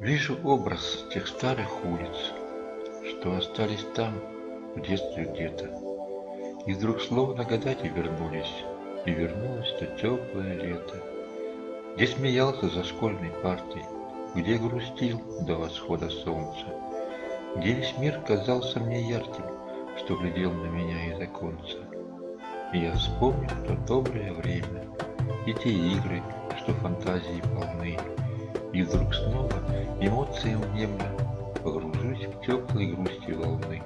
Вижу образ тех старых улиц, Что остались там, в детстве где-то. И вдруг словно года те вернулись, И вернулось то теплое лето. Где смеялся за школьной партой, Где грустил до восхода солнца, Где весь мир казался мне ярким, Что глядел на меня из оконца. И я вспомнил то доброе время И те игры, что фантазии полны, И вдруг снова эмоциям внемля Погружусь в теплой грусти волны.